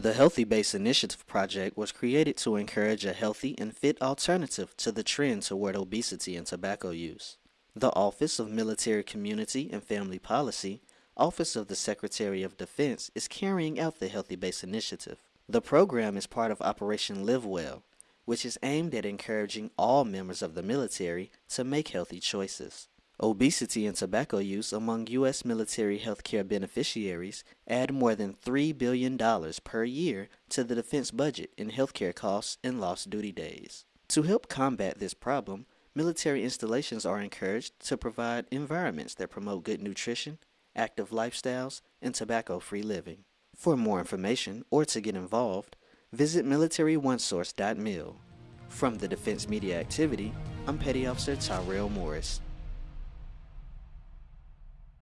The Healthy Base Initiative project was created to encourage a healthy and fit alternative to the trend toward obesity and tobacco use. The Office of Military Community and Family Policy, Office of the Secretary of Defense, is carrying out the Healthy Base Initiative. The program is part of Operation Live Well, which is aimed at encouraging all members of the military to make healthy choices. Obesity and tobacco use among U.S. military healthcare beneficiaries add more than $3 billion per year to the defense budget in healthcare costs and lost duty days. To help combat this problem, military installations are encouraged to provide environments that promote good nutrition, active lifestyles, and tobacco-free living. For more information or to get involved, visit militaryonesource.mil. From the Defense Media Activity, I'm Petty Officer Tyrell Morris.